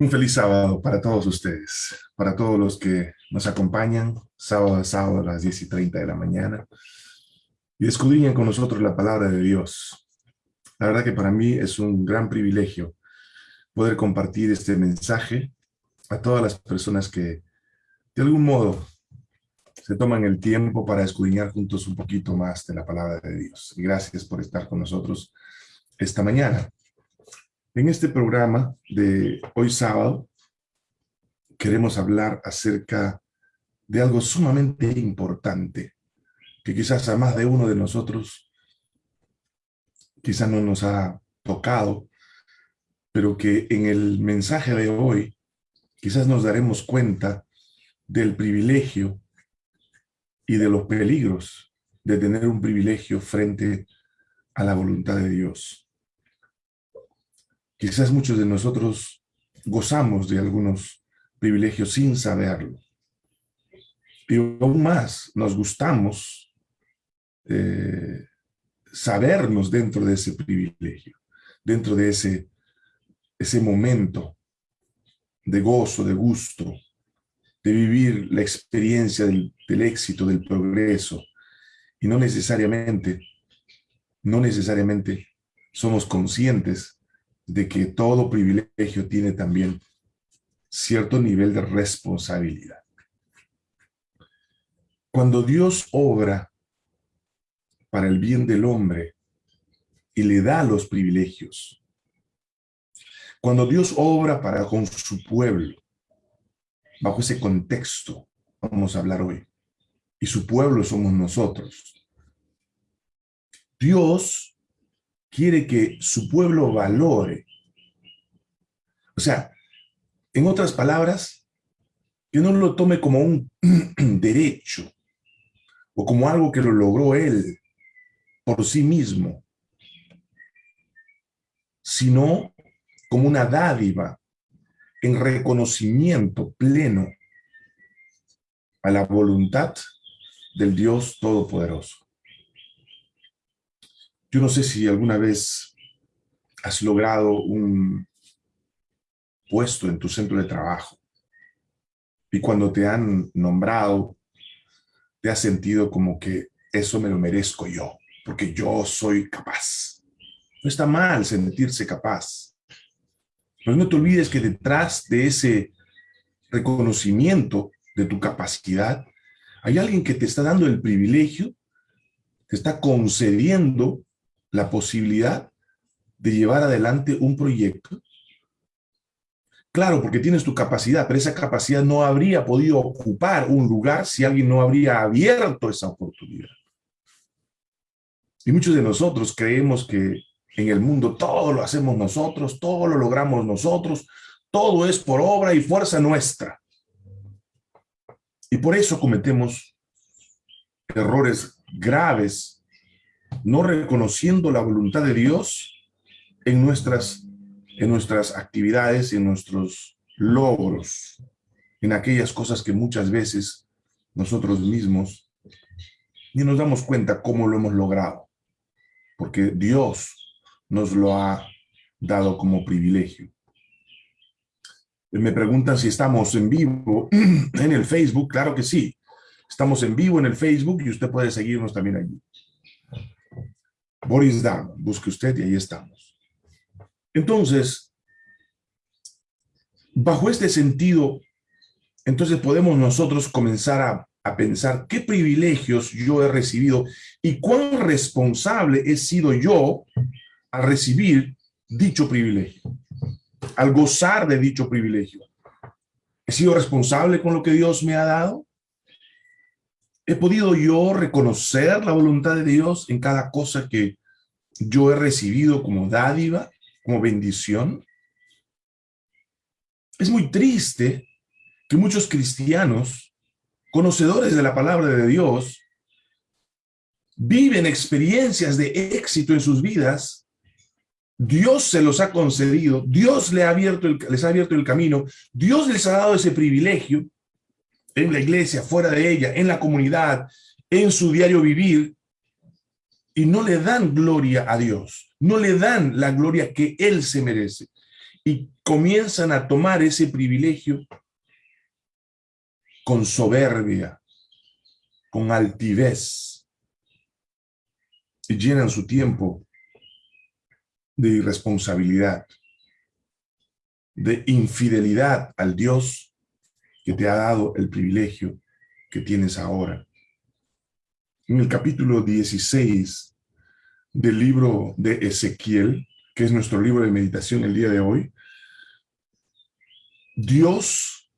Un feliz sábado para todos ustedes, para todos los que nos acompañan, sábado a sábado a las 10 y 30 de la mañana, y escudriñan con nosotros la palabra de Dios. La verdad que para mí es un gran privilegio poder compartir este mensaje a todas las personas que de algún modo se toman el tiempo para escudriñar juntos un poquito más de la palabra de Dios. Y gracias por estar con nosotros esta mañana. En este programa de hoy sábado, queremos hablar acerca de algo sumamente importante, que quizás a más de uno de nosotros quizás no nos ha tocado, pero que en el mensaje de hoy quizás nos daremos cuenta del privilegio y de los peligros de tener un privilegio frente a la voluntad de Dios. Quizás muchos de nosotros gozamos de algunos privilegios sin saberlo. Y aún más, nos gustamos eh, sabernos dentro de ese privilegio, dentro de ese, ese momento de gozo, de gusto, de vivir la experiencia del, del éxito, del progreso. Y no necesariamente, no necesariamente somos conscientes de que todo privilegio tiene también cierto nivel de responsabilidad. Cuando Dios obra para el bien del hombre y le da los privilegios, cuando Dios obra para con su pueblo, bajo ese contexto vamos a hablar hoy, y su pueblo somos nosotros, Dios quiere que su pueblo valore. O sea, en otras palabras, que no lo tome como un derecho o como algo que lo logró él por sí mismo, sino como una dádiva en reconocimiento pleno a la voluntad del Dios Todopoderoso. Yo no sé si alguna vez has logrado un puesto en tu centro de trabajo y cuando te han nombrado, te has sentido como que eso me lo merezco yo, porque yo soy capaz. No está mal sentirse capaz. Pero no te olvides que detrás de ese reconocimiento de tu capacidad, hay alguien que te está dando el privilegio, te está concediendo la posibilidad de llevar adelante un proyecto. Claro, porque tienes tu capacidad, pero esa capacidad no habría podido ocupar un lugar si alguien no habría abierto esa oportunidad. Y muchos de nosotros creemos que en el mundo todo lo hacemos nosotros, todo lo logramos nosotros, todo es por obra y fuerza nuestra. Y por eso cometemos errores graves no reconociendo la voluntad de Dios en nuestras, en nuestras actividades, en nuestros logros, en aquellas cosas que muchas veces nosotros mismos ni nos damos cuenta cómo lo hemos logrado, porque Dios nos lo ha dado como privilegio. Me preguntan si estamos en vivo en el Facebook, claro que sí. Estamos en vivo en el Facebook y usted puede seguirnos también allí. Boris Down, busque usted y ahí estamos. Entonces, bajo este sentido, entonces podemos nosotros comenzar a, a, pensar qué privilegios yo he recibido y cuán responsable he sido yo al recibir dicho privilegio, al gozar de dicho privilegio. ¿He sido responsable con lo que Dios me ha dado? ¿He podido yo reconocer la voluntad de Dios en cada cosa que yo he recibido como dádiva, como bendición? Es muy triste que muchos cristianos, conocedores de la palabra de Dios, viven experiencias de éxito en sus vidas, Dios se los ha concedido, Dios les ha abierto el, les ha abierto el camino, Dios les ha dado ese privilegio, en la iglesia, fuera de ella, en la comunidad, en su diario vivir, y no le dan gloria a Dios, no le dan la gloria que Él se merece. y comienzan a tomar ese privilegio con soberbia, con altivez, y llenan su tiempo de irresponsabilidad, de infidelidad al Dios te ha dado el privilegio que tienes ahora. En el capítulo 16 del libro de Ezequiel, que es nuestro libro de meditación el día de hoy, Dios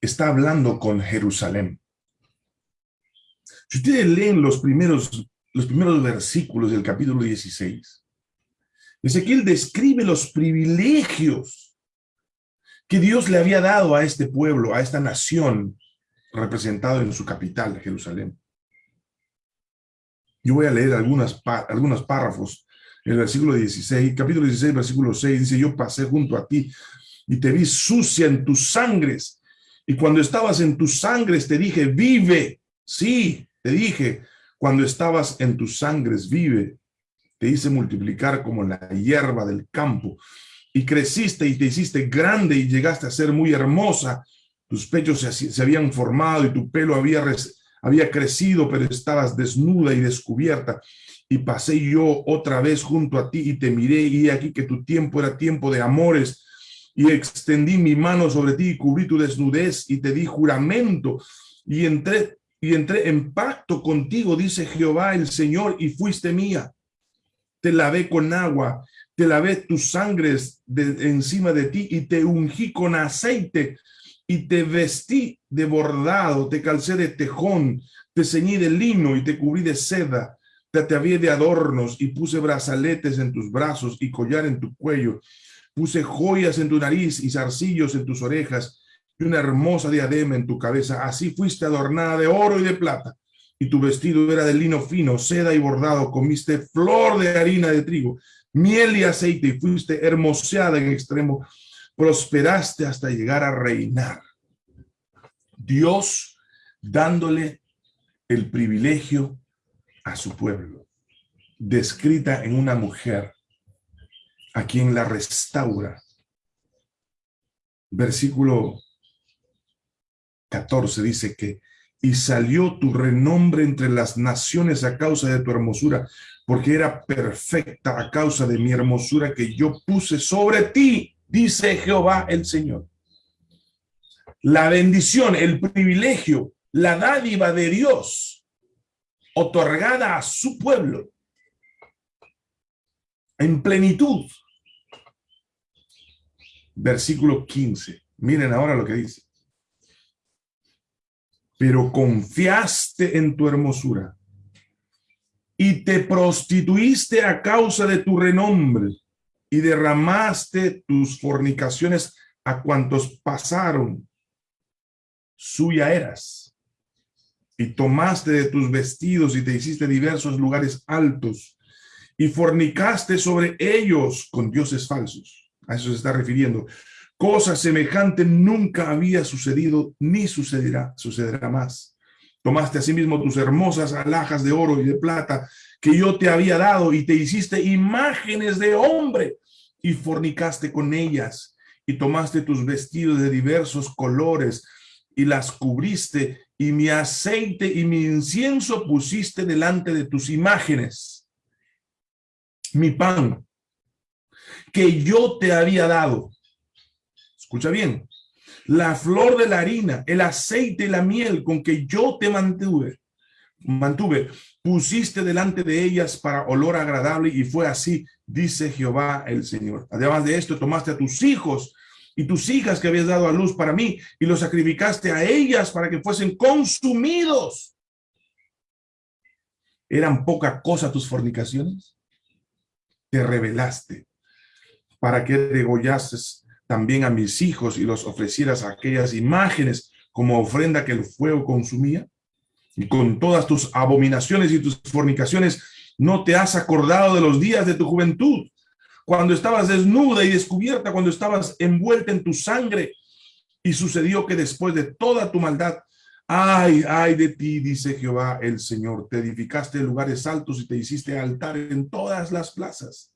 está hablando con Jerusalén. Si ustedes leen los primeros, los primeros versículos del capítulo 16, Ezequiel describe los privilegios que Dios le había dado a este pueblo, a esta nación, representado en su capital, Jerusalén. Yo voy a leer algunas, algunos párrafos. El versículo 16, capítulo 16, versículo 6, dice, yo pasé junto a ti y te vi sucia en tus sangres. Y cuando estabas en tus sangres te dije, vive. Sí, te dije, cuando estabas en tus sangres, vive. Te hice multiplicar como la hierba del campo. Y creciste y te hiciste grande y llegaste a ser muy hermosa. Tus pechos se, habían formado y tu pelo había, había crecido, pero estabas desnuda y descubierta. Y pasé yo otra vez junto a ti y te miré y aquí que tu tiempo era tiempo de amores y extendí mi mano sobre ti y cubrí tu desnudez y te di juramento y entré y entré en pacto contigo, dice Jehová el Señor, y fuiste mía. Te lavé con agua, te lavé tus sangres de, encima de ti y te ungí con aceite y te vestí de bordado, te calcé de tejón, te ceñí de lino y te cubrí de seda, te atavié de adornos y puse brazaletes en tus brazos y collar en tu cuello Puse joyas en tu nariz y zarcillos en tus orejas y una hermosa diadema en tu cabeza. Así fuiste adornada de oro y de plata. Y tu vestido era de lino fino, seda y bordado. Comiste flor de harina de trigo, miel y aceite y fuiste hermoseada en extremo. Prosperaste hasta llegar a reinar. Dios dándole el privilegio a su pueblo, descrita en una mujer a quien la restaura. Versículo 14 dice que, y salió tu renombre entre las naciones a causa de tu hermosura, porque era perfecta a causa de mi hermosura que yo puse sobre ti, dice Jehová el Señor. La bendición, el privilegio, la dádiva de Dios, otorgada a su pueblo, en plenitud, versículo 15. Miren ahora lo que dice. Pero confiaste en tu hermosura y te prostituiste a causa de tu renombre y derramaste tus fornicaciones a cuantos pasaron. Suya eras. Y tomaste de tus vestidos y te hiciste diversos lugares altos y fornicaste sobre ellos con dioses falsos a eso se está refiriendo. Cosa semejante nunca había sucedido ni sucederá, sucederá más. Tomaste asimismo tus hermosas alhajas de oro y de plata que yo te había dado y te hiciste imágenes de hombre y fornicaste con ellas y tomaste tus vestidos de diversos colores y las cubriste y mi aceite y mi incienso pusiste delante de tus imágenes. Mi pan que yo te había dado. Escucha bien. La flor de la harina, el aceite y la miel con que yo te mantuve, mantuve, pusiste delante de ellas para olor agradable y fue así, dice Jehová el Señor. Además de esto, tomaste a tus hijos y tus hijas que habías dado a luz para mí y los sacrificaste a ellas para que fuesen consumidos. ¿Eran poca cosa tus fornicaciones? Te revelaste para que degollases también a mis hijos y los ofrecieras aquellas imágenes como ofrenda que el fuego consumía? Y con todas tus abominaciones y tus fornicaciones, ¿no te has acordado de los días de tu juventud? Cuando estabas desnuda y descubierta, cuando estabas envuelta en tu sangre, y sucedió que después de toda tu maldad, ay, ay de ti, dice Jehová el Señor, te edificaste lugares altos y te hiciste altar en todas las plazas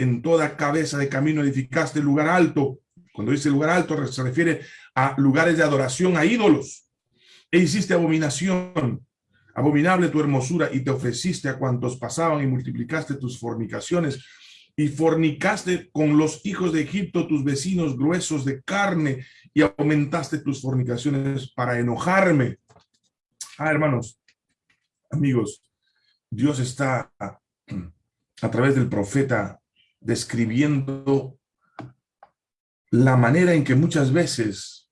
en toda cabeza de camino edificaste lugar alto. Cuando dice lugar alto se refiere a lugares de adoración a ídolos. E hiciste abominación, abominable tu hermosura, y te ofreciste a cuantos pasaban y multiplicaste tus fornicaciones y fornicaste con los hijos de Egipto, tus vecinos gruesos de carne, y aumentaste tus fornicaciones para enojarme. Ah, hermanos, amigos, Dios está a través del profeta describiendo la manera en que muchas veces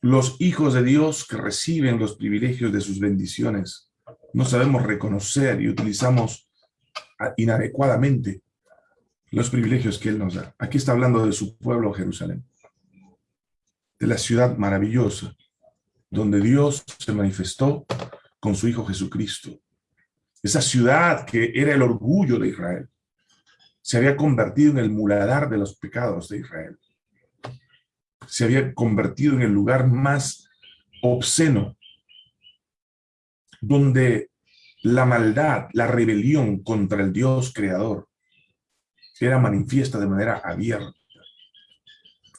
los hijos de Dios que reciben los privilegios de sus bendiciones no sabemos reconocer y utilizamos inadecuadamente los privilegios que Él nos da. Aquí está hablando de su pueblo Jerusalén, de la ciudad maravillosa, donde Dios se manifestó con su Hijo Jesucristo. Esa ciudad que era el orgullo de Israel, se había convertido en el muladar de los pecados de Israel. Se había convertido en el lugar más obsceno, donde la maldad, la rebelión contra el Dios creador era manifiesta de manera abierta.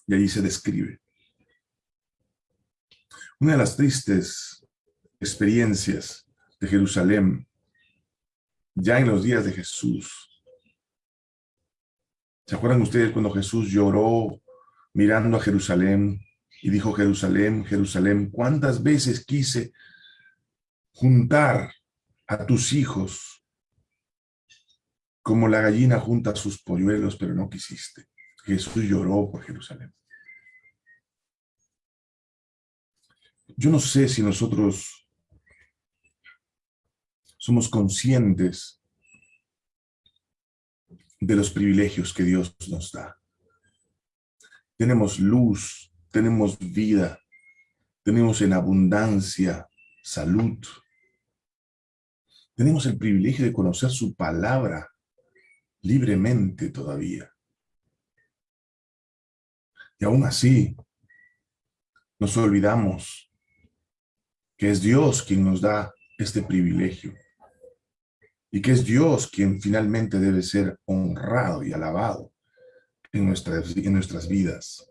Y allí se describe. Una de las tristes experiencias de Jerusalén, ya en los días de Jesús. ¿Se acuerdan ustedes cuando Jesús lloró mirando a Jerusalén y dijo, Jerusalén, Jerusalén, ¿cuántas veces quise juntar a tus hijos como la gallina junta sus polluelos, pero no quisiste. Jesús lloró por Jerusalén. Yo no sé si nosotros somos conscientes de los privilegios que Dios nos da. Tenemos luz, tenemos vida, tenemos en abundancia salud. Tenemos el privilegio de conocer su palabra libremente todavía. Y aún así, nos olvidamos que es Dios quien nos da este privilegio y que es Dios quien finalmente debe ser honrado y alabado en nuestras, en nuestras vidas.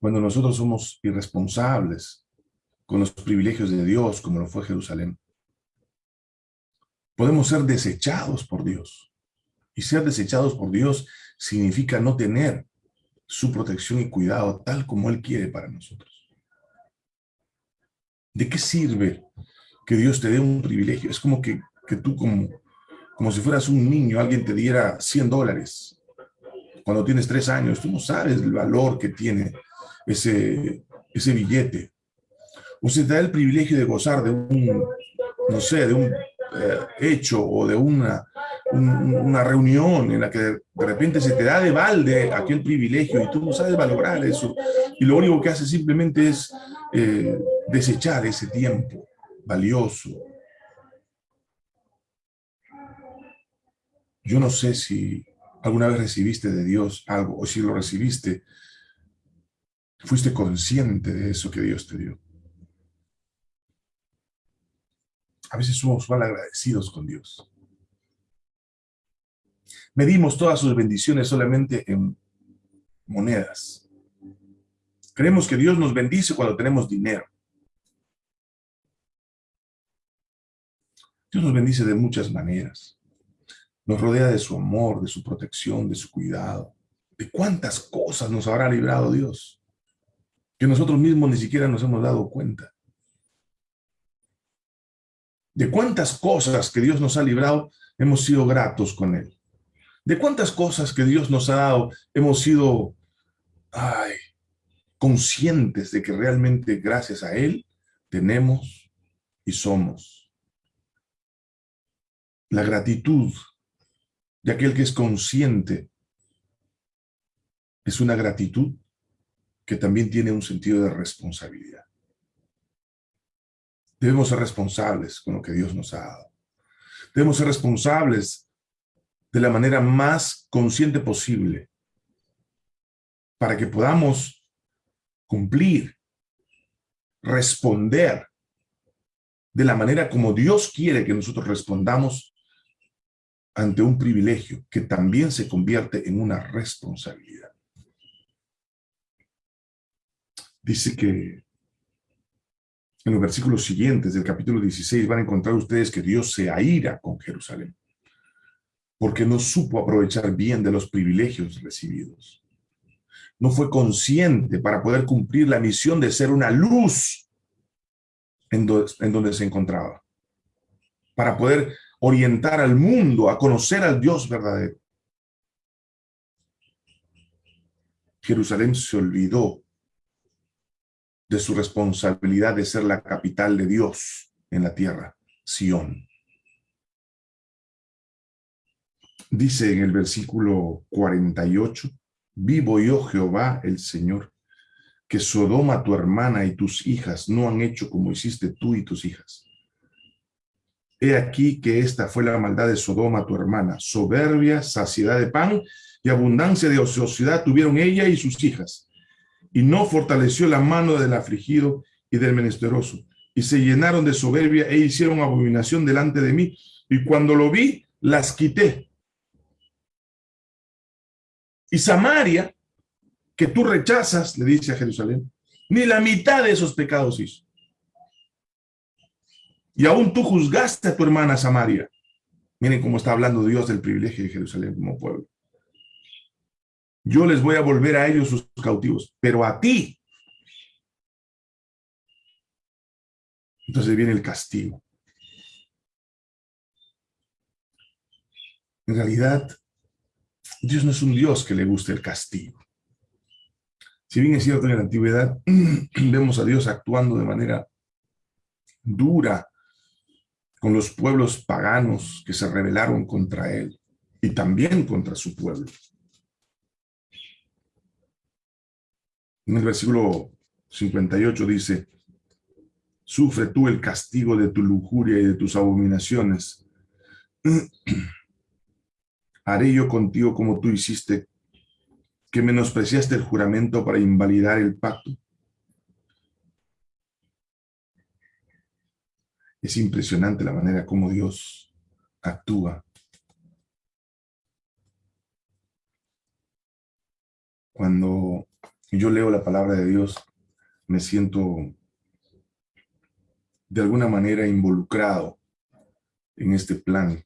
Cuando nosotros somos irresponsables con los privilegios de Dios, como lo fue Jerusalén, podemos ser desechados por Dios. Y ser desechados por Dios significa no tener su protección y cuidado tal como Él quiere para nosotros. ¿De qué sirve que Dios te dé un privilegio? Es como que, tú, como, como si fueras un niño, alguien te diera 100 dólares. Cuando tienes tres años, tú no sabes el valor que tiene ese, ese billete. O se te da el privilegio de gozar de un, no sé, de un eh, hecho o de una, una reunión en la que de repente se te da de balde aquel privilegio y tú no sabes valorar eso y lo único que hace simplemente es eh, desechar ese tiempo valioso. Yo no sé si alguna vez recibiste de Dios algo o si lo recibiste, fuiste consciente de eso que Dios te dio. A veces somos mal agradecidos con Dios. Medimos todas sus bendiciones solamente en monedas. Creemos que Dios nos bendice cuando tenemos dinero. Dios nos bendice de muchas maneras. Nos rodea de su amor, de su protección, de su cuidado. De cuántas cosas nos habrá librado Dios, que nosotros mismos ni siquiera nos hemos dado cuenta de cuántas cosas que Dios nos ha librado hemos sido gratos con Él. De cuántas cosas que Dios nos ha dado hemos sido ay, conscientes de que realmente gracias a Él tenemos y somos. La gratitud de aquel que es consciente es una gratitud que también tiene un sentido de responsabilidad. Debemos ser responsables con lo que Dios nos ha dado. Debemos ser responsables de la manera más consciente posible para que podamos cumplir, responder de la manera como Dios quiere que nosotros respondamos ante un privilegio que también se convierte en una responsabilidad. Dice que en los versículos siguientes del capítulo 16 van a encontrar ustedes que Dios se aira con Jerusalén, porque no supo aprovechar bien de los privilegios recibidos. No fue consciente para poder cumplir la misión de ser una luz en, en donde se encontraba, para poder orientar al mundo a conocer al Dios verdadero. Jerusalén se olvidó de su responsabilidad de ser la capital de Dios en la tierra, Sión. Dice en el versículo 48, Vivo yo Jehová el Señor, que Sodoma tu hermana y tus hijas no han hecho como hiciste tú y tus hijas. He aquí que esta fue la maldad de Sodoma tu hermana, soberbia, saciedad de pan y abundancia de ociosidad tuvieron ella y sus hijas y no fortaleció la mano del afligido y del menesteroso. Y se llenaron de soberbia e hicieron abominación delante de mí. Y cuando lo vi, las quité. Y Samaria, que tú rechazas, le dice a Jerusalén, ni la mitad de esos pecados hizo. Y aún tú juzgaste a tu hermana Samaria. Miren cómo está hablando Dios del privilegio de Jerusalén como pueblo yo les voy a volver a ellos sus cautivos, pero a ti. Entonces viene el castigo. En realidad, Dios no es un Dios que le guste el castigo. Si bien es cierto en la antigüedad vemos a Dios actuando de manera dura con los pueblos paganos que se rebelaron contra él y también contra su pueblo. En el versículo 58 dice, sufre tú el castigo de tu lujuria y de tus abominaciones. Haré yo contigo como tú hiciste, que menospreciaste el juramento para invalidar el pacto. Es impresionante la manera como Dios actúa. Cuando yo leo la palabra de Dios, me siento de alguna manera involucrado en este plan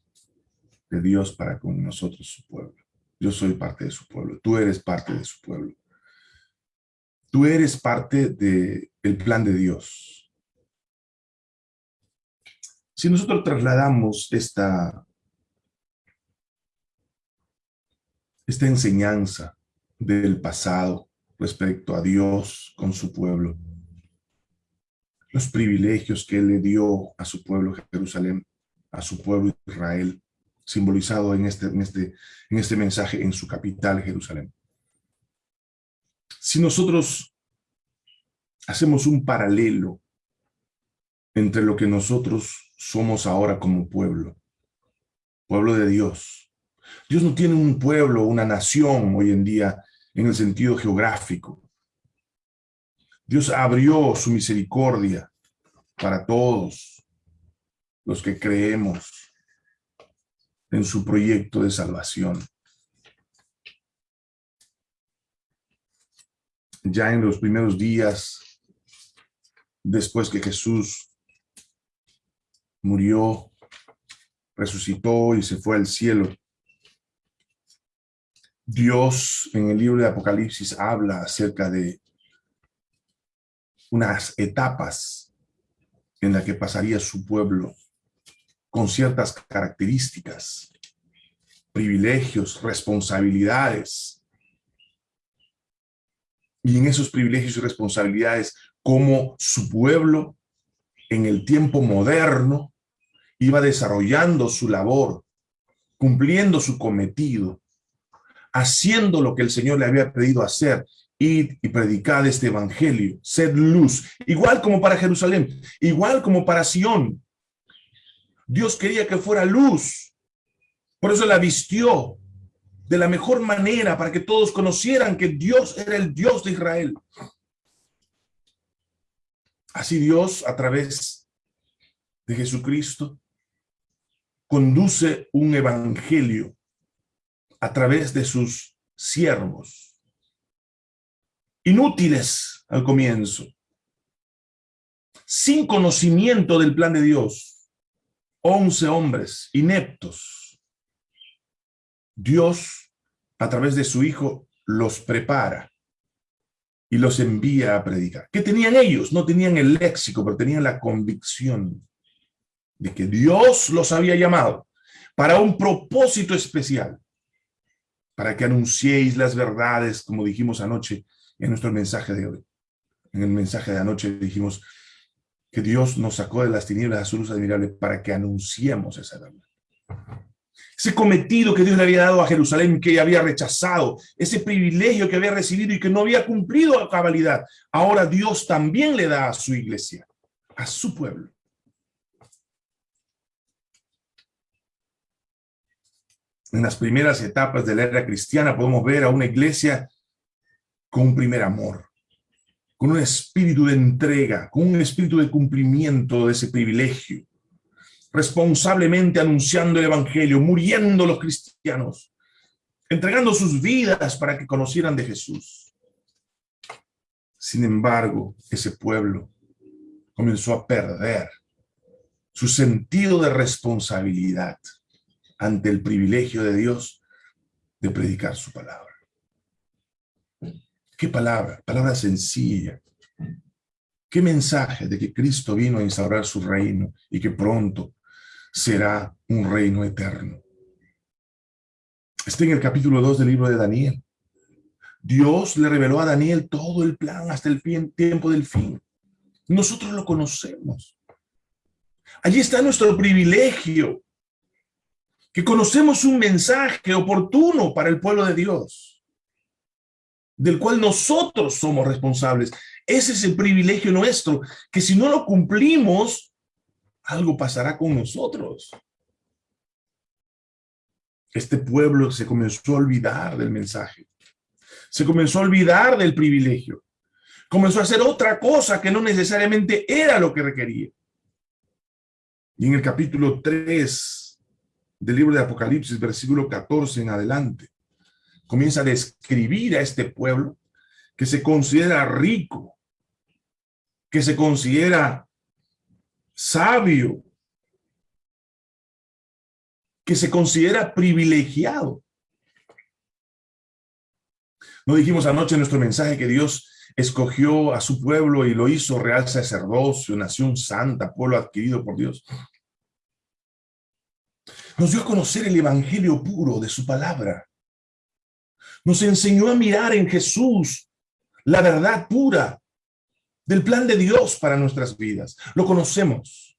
de Dios para con nosotros, su pueblo. Yo soy parte de su pueblo, tú eres parte de su pueblo. Tú eres parte del el plan de Dios. Si nosotros trasladamos esta, esta enseñanza del pasado respecto a Dios con su pueblo. Los privilegios que Él le dio a su pueblo Jerusalén, a su pueblo Israel, simbolizado en este, en este, en este mensaje en su capital Jerusalén. Si nosotros hacemos un paralelo entre lo que nosotros somos ahora como pueblo, pueblo de Dios. Dios no tiene un pueblo, una nación hoy en día en el sentido geográfico. Dios abrió su misericordia para todos los que creemos en su proyecto de salvación. Ya en los primeros días, después que Jesús murió, resucitó y se fue al cielo, Dios en el libro de Apocalipsis habla acerca de unas etapas en las que pasaría su pueblo con ciertas características, privilegios, responsabilidades. Y en esos privilegios y responsabilidades, como su pueblo en el tiempo moderno iba desarrollando su labor, cumpliendo su cometido, haciendo lo que el Señor le había pedido hacer, id y predicad este evangelio, sed luz, igual como para Jerusalén, igual como para Sión. Dios quería que fuera luz, por eso la vistió de la mejor manera para que todos conocieran que Dios era el Dios de Israel. Así Dios, a través de Jesucristo, conduce un evangelio a través de sus siervos. Inútiles al comienzo, sin conocimiento del plan de Dios, once hombres ineptos. Dios, a través de su Hijo, los prepara y los envía a predicar. ¿Qué tenían ellos? No tenían el léxico, pero tenían la convicción de que Dios los había llamado para un propósito especial, para que anunciéis las verdades, como dijimos anoche en nuestro mensaje de hoy. En el mensaje de anoche dijimos que Dios nos sacó de las tinieblas a su luz admirable para que anunciemos esa verdad. Ese cometido que Dios le había dado a Jerusalén, que había rechazado, ese privilegio que había recibido y que no había cumplido a cabalidad, ahora Dios también le da a su iglesia, a su pueblo. en las primeras etapas de la era cristiana podemos ver a una iglesia con un primer amor, con un espíritu de entrega, con un espíritu de cumplimiento de ese privilegio, responsablemente anunciando el evangelio, muriendo los cristianos, entregando sus vidas para que conocieran de Jesús. Sin embargo, ese pueblo comenzó a perder su sentido de responsabilidad ante el privilegio de Dios de predicar su palabra. ¿Qué palabra? Palabra sencilla. ¿Qué mensaje de que Cristo vino a instaurar su reino y que pronto será un reino eterno? Está en el capítulo 2 del libro de Daniel. Dios le reveló a Daniel todo el plan hasta el tiempo del fin. Nosotros lo conocemos. Allí está nuestro privilegio que conocemos un mensaje oportuno para el pueblo de Dios, del cual nosotros somos responsables. Ese es el privilegio nuestro, que si no lo cumplimos, algo pasará con nosotros. Este pueblo se comenzó a olvidar del mensaje. Se comenzó a olvidar del privilegio. Comenzó a hacer otra cosa que no necesariamente era lo que requería. Y en el capítulo 3 del libro de Apocalipsis, versículo 14 en adelante, comienza a describir a este pueblo que se considera rico, que se considera sabio, que se considera privilegiado. No dijimos anoche en nuestro mensaje que Dios escogió a su pueblo y lo hizo real sacerdocio, nación santa, pueblo adquirido por Dios. Nos dio a conocer el evangelio puro de su palabra. Nos enseñó a mirar en Jesús la verdad pura del plan de Dios para nuestras vidas. Lo conocemos.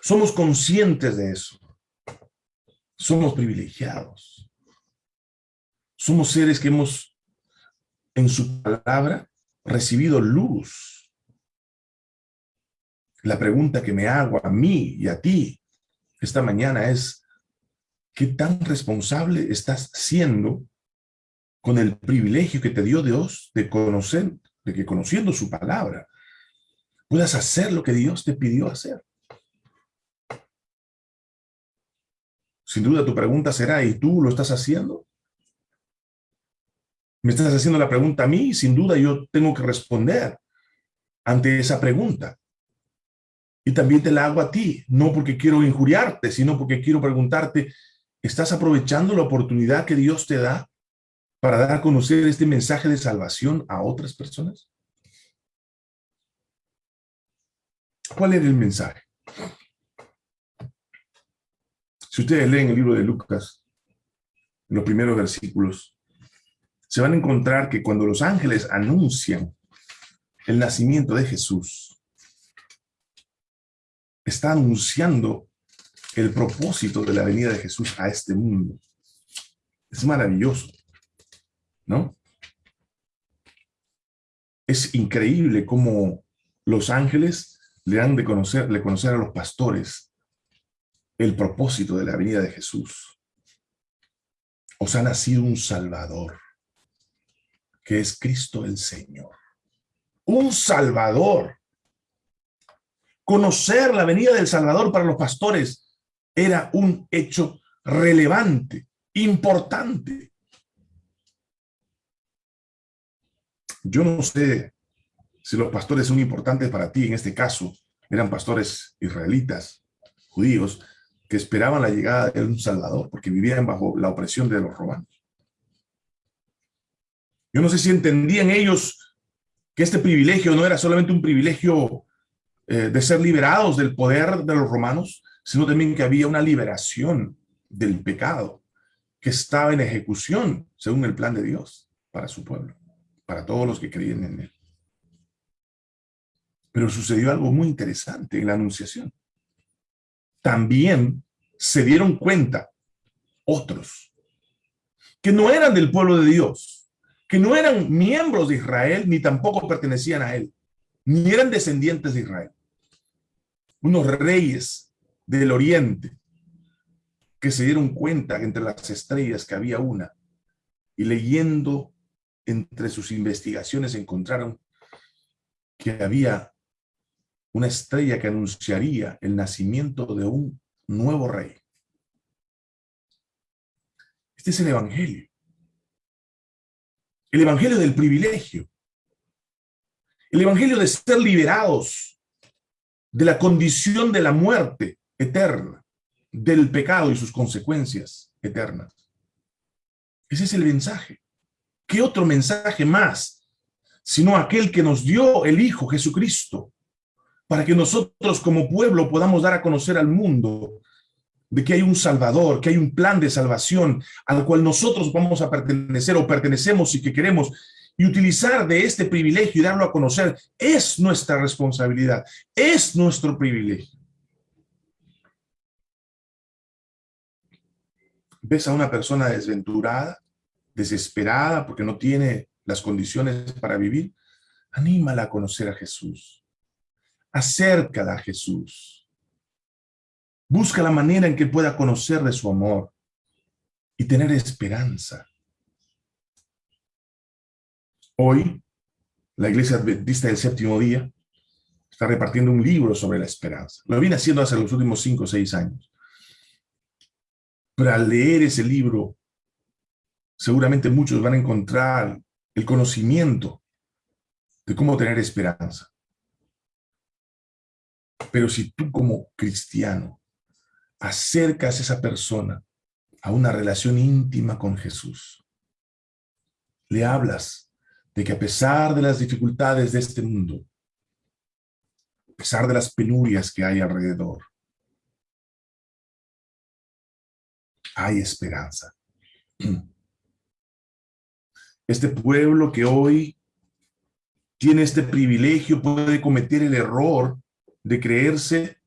Somos conscientes de eso. Somos privilegiados. Somos seres que hemos, en su palabra, recibido luz. La pregunta que me hago a mí y a ti esta mañana es, ¿qué tan responsable estás siendo con el privilegio que te dio Dios de conocer, de que conociendo su palabra, puedas hacer lo que Dios te pidió hacer? Sin duda tu pregunta será, ¿y tú lo estás haciendo? Me estás haciendo la pregunta a mí, sin duda yo tengo que responder ante esa pregunta. Y también te la hago a ti, no porque quiero injuriarte, sino porque quiero preguntarte, ¿estás aprovechando la oportunidad que Dios te da para dar a conocer este mensaje de salvación a otras personas? ¿Cuál era el mensaje? Si ustedes leen el libro de Lucas, los primeros versículos, se van a encontrar que cuando los ángeles anuncian el nacimiento de Jesús, está anunciando el propósito de la venida de Jesús a este mundo. Es maravilloso, ¿no? Es increíble cómo los ángeles le han de conocer, le conocer a los pastores el propósito de la venida de Jesús. Os ha nacido un Salvador, que es Cristo el Señor. Un Salvador conocer la venida del Salvador para los pastores era un hecho relevante, importante. Yo no sé si los pastores son importantes para ti, en este caso, eran pastores israelitas, judíos, que esperaban la llegada de un Salvador, porque vivían bajo la opresión de los romanos. Yo no sé si entendían ellos que este privilegio no era solamente un privilegio eh, de ser liberados del poder de los romanos, sino también que había una liberación del pecado que estaba en ejecución según el plan de Dios para su pueblo para todos los que creían en él. Pero sucedió algo muy interesante en la anunciación. También se dieron cuenta otros que no eran del pueblo de Dios, que no eran miembros de Israel, ni tampoco pertenecían a él, ni eran descendientes de Israel. Unos reyes del oriente que se dieron cuenta entre las estrellas que había una y leyendo entre sus investigaciones encontraron que había una estrella que anunciaría el nacimiento de un nuevo rey. Este es el Evangelio. El Evangelio del privilegio. El Evangelio de ser liberados de la condición de la muerte eterna, del pecado y sus consecuencias eternas. Ese es el mensaje. ¿Qué otro mensaje más? Sino aquel que nos dio el Hijo Jesucristo, para que nosotros como pueblo podamos dar a conocer al mundo de que hay un Salvador, que hay un plan de salvación al cual nosotros vamos a pertenecer o pertenecemos y que queremos y utilizar de este privilegio y darlo a conocer es nuestra responsabilidad, es nuestro privilegio. ¿Ves a una persona desventurada? Desesperada porque no tiene las condiciones para vivir, anímala a conocer a Jesús. Acércala a Jesús. Busca la manera en que pueda conocer de su amor y tener esperanza. Hoy, la Iglesia Adventista del Séptimo Día está repartiendo un libro sobre la esperanza. Lo viene haciendo hace los últimos cinco o seis años. Pero al leer ese libro, seguramente muchos van a encontrar el conocimiento de cómo tener esperanza. Pero si tú como cristiano acercas a esa persona a una relación íntima con Jesús, le hablas de que a pesar de las dificultades de este mundo, a pesar de las penurias que hay alrededor, hay esperanza. Este pueblo que hoy tiene este privilegio puede cometer el error de creerse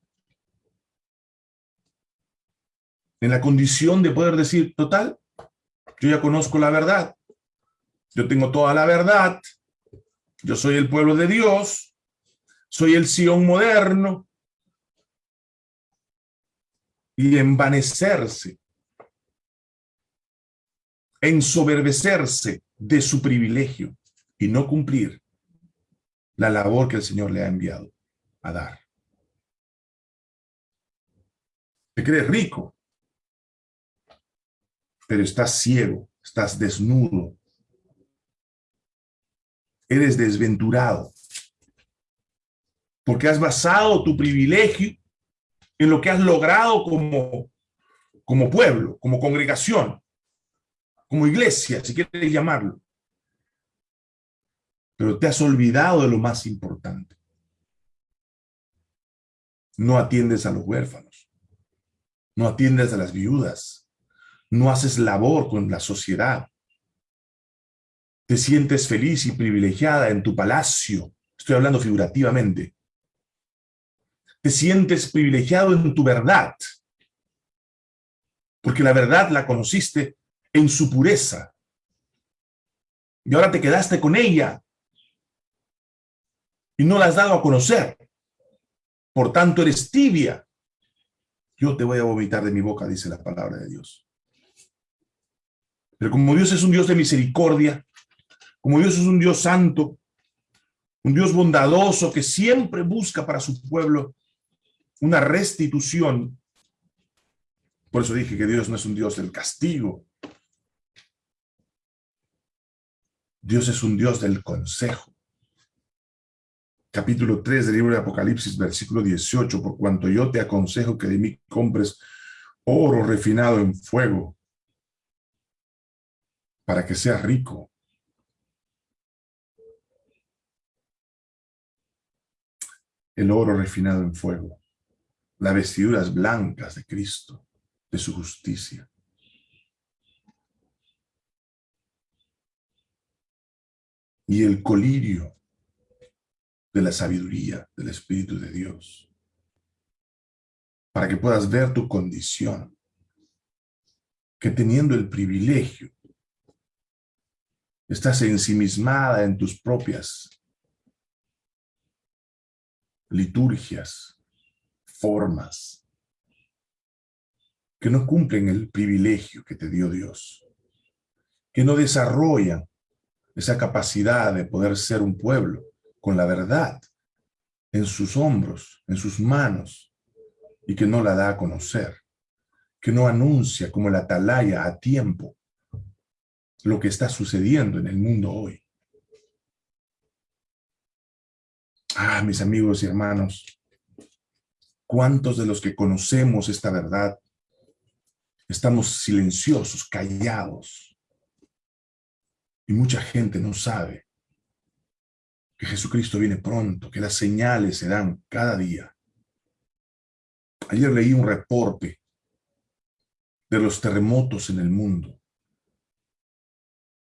en la condición de poder decir, total, yo ya conozco la verdad, yo tengo toda la verdad, yo soy el pueblo de Dios, soy el Sion moderno, y envanecerse, ensoberbecerse de su privilegio y no cumplir la labor que el Señor le ha enviado a dar. Te crees rico, pero estás ciego, estás desnudo, eres desventurado, porque has basado tu privilegio en lo que has logrado como, como pueblo, como congregación, como iglesia, si quieres llamarlo. Pero te has olvidado de lo más importante. No atiendes a los huérfanos. No atiendes a las viudas. No haces labor con la sociedad. Te sientes feliz y privilegiada en tu palacio. Estoy hablando figurativamente. Te sientes privilegiado en tu verdad. Porque la verdad la conociste en su pureza. Y ahora te quedaste con ella y no la has dado a conocer. Por tanto, eres tibia. Yo te voy a vomitar de mi boca, dice la palabra de Dios. Pero como Dios es un Dios de misericordia, como Dios es un Dios santo, un Dios bondadoso que siempre busca para su pueblo una restitución, Por eso dije que Dios no es un Dios del castigo. Dios es un Dios del consejo. Capítulo 3 del libro de Apocalipsis, versículo 18, por cuanto yo te aconsejo que de mí compres oro refinado en fuego, para que seas rico. El oro refinado en fuego, las vestiduras blancas de Cristo, de su justicia. Y el colirio de la sabiduría del Espíritu de Dios, para que puedas ver tu condición, que teniendo el privilegio Estás ensimismada en tus propias liturgias, formas, que no cumplen el privilegio que te dio Dios, que no desarrollan esa capacidad de poder ser un pueblo con la verdad en sus hombros, en sus manos, y que no la da a conocer, que no anuncia como la atalaya a tiempo lo que está sucediendo en el mundo hoy. Ah, mis amigos y hermanos, ¿cuántos de los que conocemos esta verdad estamos silenciosos, callados? Y mucha gente no sabe que Jesucristo viene pronto, que las señales se dan cada día. Ayer leí un reporte de los terremotos en el mundo.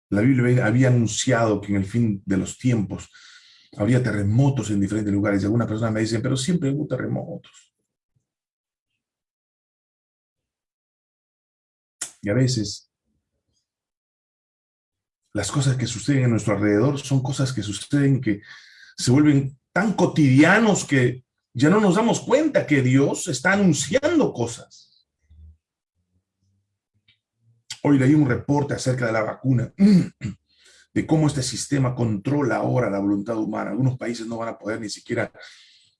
La Biblia había anunciado que en el fin de los tiempos habría terremotos en diferentes lugares. Y alguna persona me dice, pero siempre hubo terremotos. Y a veces las cosas que suceden en nuestro alrededor son cosas que suceden que se vuelven tan cotidianos que ya no nos damos cuenta que Dios está anunciando cosas. Hoy leí un reporte acerca de la vacuna, de cómo este sistema controla ahora la voluntad humana. Algunos países no van a poder ni siquiera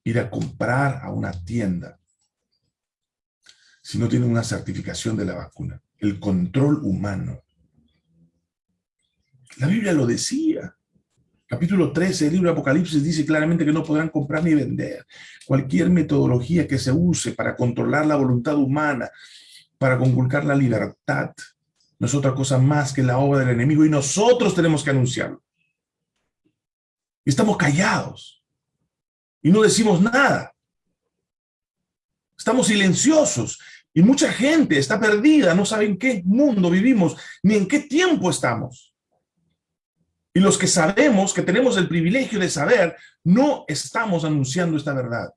ir a comprar a una tienda si no tienen una certificación de la vacuna. El control humano. La Biblia lo decía. Capítulo 13 del libro de Apocalipsis dice claramente que no podrán comprar ni vender. Cualquier metodología que se use para controlar la voluntad humana, para conculcar la libertad, no es otra cosa más que la obra del enemigo y nosotros tenemos que anunciarlo. Estamos callados y no decimos nada. Estamos silenciosos y mucha gente está perdida, no sabe en qué mundo vivimos ni en qué tiempo estamos. Y los que sabemos, que tenemos el privilegio de saber, no estamos anunciando esta verdad.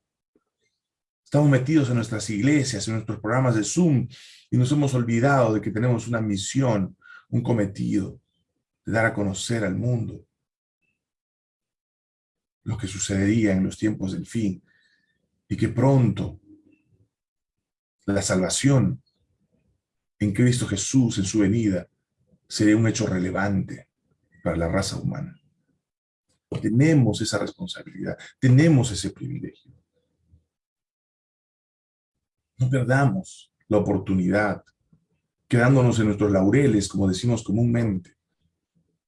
Estamos metidos en nuestras iglesias, en nuestros programas de Zoom, y nos hemos olvidado de que tenemos una misión, un cometido, de dar a conocer al mundo lo que sucedería en los tiempos del fin, y que pronto la salvación en Cristo Jesús, en su venida, sería un hecho relevante para la raza humana. Tenemos esa responsabilidad, tenemos ese privilegio. No perdamos la oportunidad, quedándonos en nuestros laureles, como decimos comúnmente,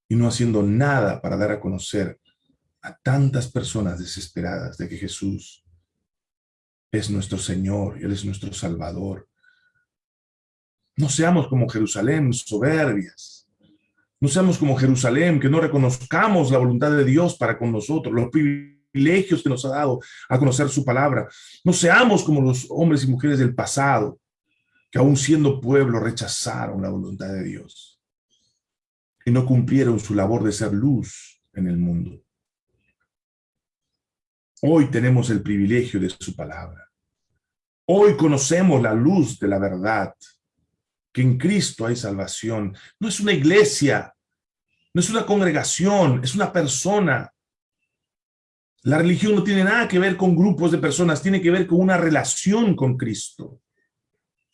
y no haciendo nada para dar a conocer a tantas personas desesperadas de que Jesús es nuestro Señor, Él es nuestro Salvador. No seamos como Jerusalén, soberbias. No seamos como Jerusalén, que no reconozcamos la voluntad de Dios para con nosotros, los privilegios que nos ha dado a conocer su palabra. No seamos como los hombres y mujeres del pasado, que aún siendo pueblo rechazaron la voluntad de Dios y no cumplieron su labor de ser luz en el mundo. Hoy tenemos el privilegio de su palabra. Hoy conocemos la luz de la verdad, que en Cristo hay salvación. No es una iglesia, no es una congregación, es una persona. La religión no tiene nada que ver con grupos de personas, tiene que ver con una relación con Cristo.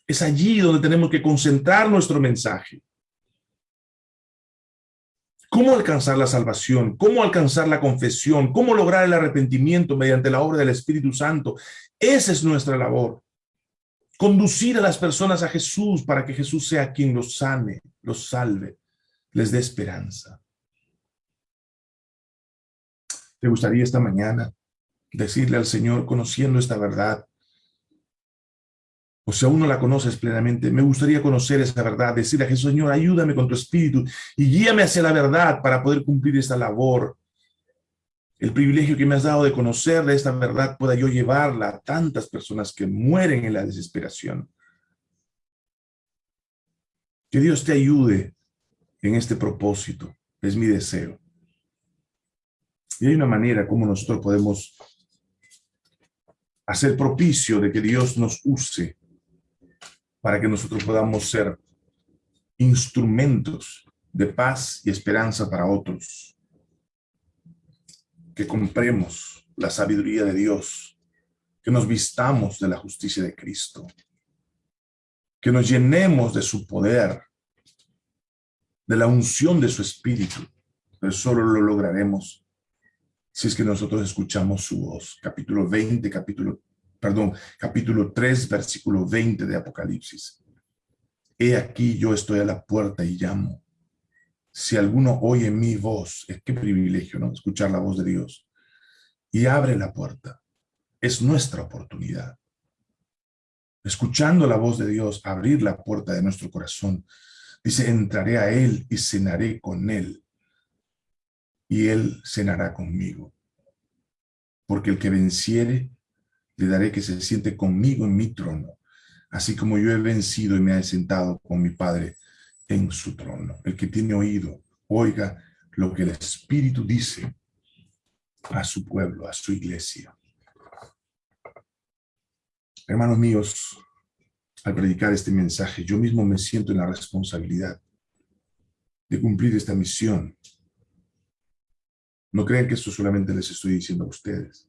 Es allí donde tenemos que concentrar nuestro mensaje. ¿Cómo alcanzar la salvación? ¿Cómo alcanzar la confesión? ¿Cómo lograr el arrepentimiento mediante la obra del Espíritu Santo? Esa es nuestra labor. Conducir a las personas a Jesús para que Jesús sea quien los sane, los salve, les dé esperanza. ¿Te gustaría esta mañana decirle al Señor, conociendo esta verdad, o si aún no la conoces plenamente, me gustaría conocer esa verdad, decirle a Jesús, Señor, ayúdame con tu espíritu y guíame hacia la verdad para poder cumplir esta labor. El privilegio que me has dado de conocer de esta verdad pueda yo llevarla a tantas personas que mueren en la desesperación. Que Dios te ayude en este propósito, es mi deseo. Y hay una manera como nosotros podemos hacer propicio de que Dios nos use para que nosotros podamos ser instrumentos de paz y esperanza para otros. Que compremos la sabiduría de Dios, que nos vistamos de la justicia de Cristo, que nos llenemos de su poder, de la unción de su espíritu, pero solo lo lograremos si es que nosotros escuchamos su voz. Capítulo 20, capítulo perdón, capítulo 3, versículo 20 de Apocalipsis. He aquí yo estoy a la puerta y llamo. Si alguno oye mi voz, es qué privilegio, ¿no? Escuchar la voz de Dios. Y abre la puerta. Es nuestra oportunidad. Escuchando la voz de Dios, abrir la puerta de nuestro corazón. Dice, entraré a Él y cenaré con Él. Y Él cenará conmigo. Porque el que venciere le daré que se siente conmigo en mi trono, así como yo he vencido y me he sentado con mi Padre en su trono. El que tiene oído, oiga lo que el Espíritu dice a su pueblo, a su iglesia. Hermanos míos, al predicar este mensaje, yo mismo me siento en la responsabilidad de cumplir esta misión. No crean que esto solamente les estoy diciendo a ustedes.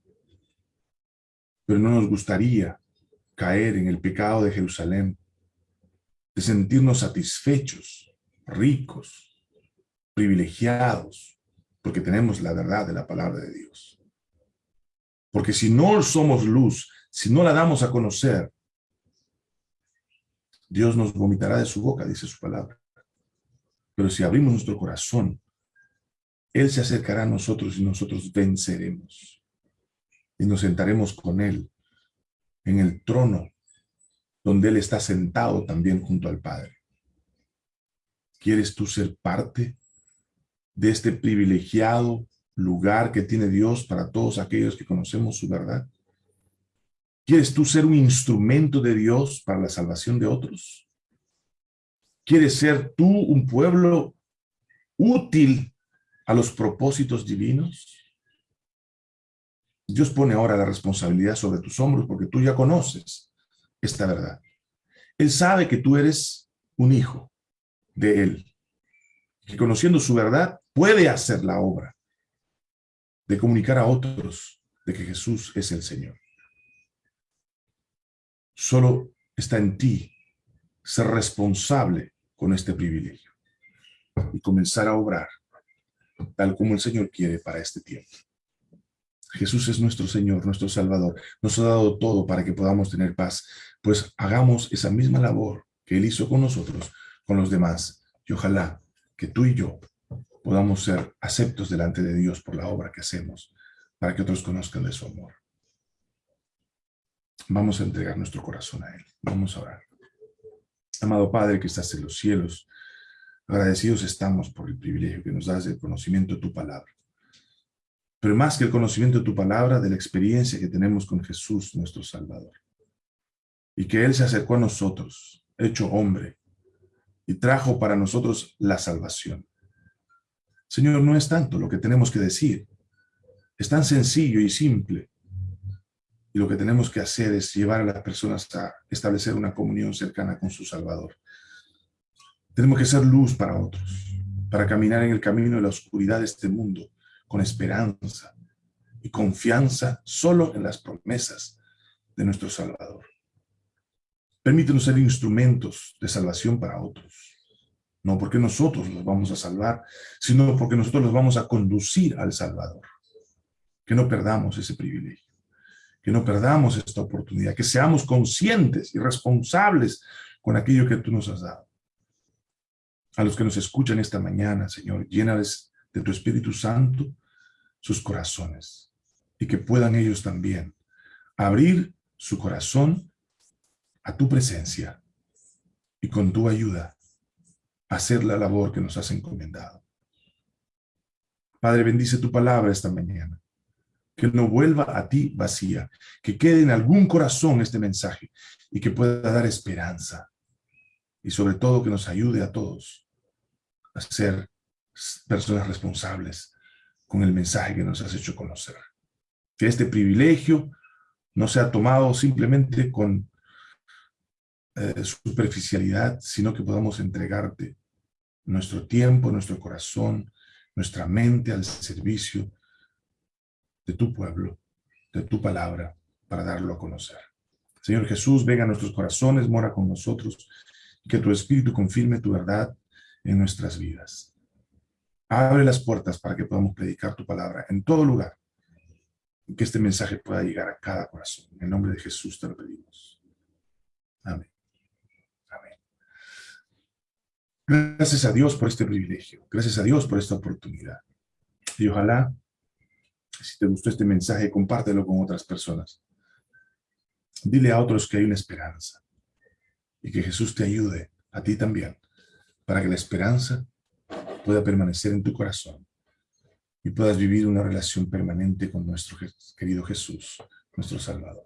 Pero no nos gustaría caer en el pecado de Jerusalén, de sentirnos satisfechos, ricos, privilegiados, porque tenemos la verdad de la palabra de Dios. Porque si no somos luz, si no la damos a conocer, Dios nos vomitará de su boca, dice su palabra. Pero si abrimos nuestro corazón, Él se acercará a nosotros y nosotros venceremos y nos sentaremos con Él en el trono donde Él está sentado también junto al Padre. ¿Quieres tú ser parte de este privilegiado lugar que tiene Dios para todos aquellos que conocemos su verdad? ¿Quieres tú ser un instrumento de Dios para la salvación de otros? ¿Quieres ser tú un pueblo útil a los propósitos divinos? Dios pone ahora la responsabilidad sobre tus hombros porque tú ya conoces esta verdad. Él sabe que tú eres un hijo de Él, que conociendo su verdad puede hacer la obra de comunicar a otros de que Jesús es el Señor. Solo está en ti ser responsable con este privilegio y comenzar a obrar tal como el Señor quiere para este tiempo. Jesús es nuestro Señor, nuestro Salvador. Nos ha dado todo para que podamos tener paz. Pues hagamos esa misma labor que Él hizo con nosotros, con los demás. Y ojalá que tú y yo podamos ser aceptos delante de Dios por la obra que hacemos, para que otros conozcan de su amor. Vamos a entregar nuestro corazón a Él. Vamos a orar. Amado Padre que estás en los cielos, agradecidos estamos por el privilegio que nos das del conocimiento de tu palabra pero más que el conocimiento de tu palabra, de la experiencia que tenemos con Jesús, nuestro Salvador. Y que Él se acercó a nosotros, hecho hombre, y trajo para nosotros la salvación. Señor, no es tanto lo que tenemos que decir, es tan sencillo y simple. Y lo que tenemos que hacer es llevar a las personas a establecer una comunión cercana con su Salvador. Tenemos que ser luz para otros, para caminar en el camino de la oscuridad de este mundo, con esperanza y confianza solo en las promesas de nuestro Salvador. Permítenos ser instrumentos de salvación para otros. No porque nosotros los vamos a salvar, sino porque nosotros los vamos a conducir al Salvador. Que no perdamos ese privilegio. que no perdamos esta oportunidad, que seamos conscientes y responsables con aquello que tú nos has dado. A los que nos escuchan esta mañana, Señor, llénales de tu Espíritu Santo sus corazones y que puedan ellos también abrir su corazón a tu presencia y con tu ayuda hacer la labor que nos has encomendado. Padre, bendice tu palabra esta mañana que no vuelva a ti vacía, que quede en algún corazón este mensaje y que pueda dar esperanza. Y sobre todo que nos ayude a todos a ser personas responsables con el mensaje que nos has hecho conocer. Que este privilegio no sea tomado simplemente con eh, superficialidad, sino que podamos entregarte nuestro tiempo, nuestro corazón, nuestra mente al servicio de tu pueblo, de tu palabra, para darlo a conocer. Señor Jesús, venga a nuestros corazones, mora con nosotros, y que tu Espíritu confirme tu verdad en nuestras vidas. Abre las puertas para que podamos predicar tu palabra en todo lugar, y que este mensaje pueda llegar a cada corazón. En el nombre de Jesús te lo pedimos. Amén. Gracias a Dios por este privilegio. Gracias a Dios por esta oportunidad. Y ojalá si te gustó este mensaje, compártelo con otras personas. Dile a otros que hay una esperanza y que Jesús te ayude a ti también para que la esperanza pueda permanecer en tu corazón y puedas vivir una relación permanente con nuestro querido Jesús, nuestro Salvador.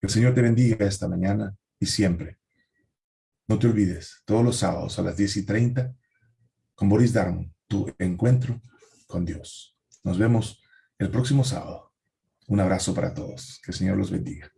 Que el Señor te bendiga esta mañana y siempre. No te olvides, todos los sábados a las 10 y 30, con Boris Darmon, tu encuentro con Dios. Nos vemos el próximo sábado. Un abrazo para todos. Que el Señor los bendiga.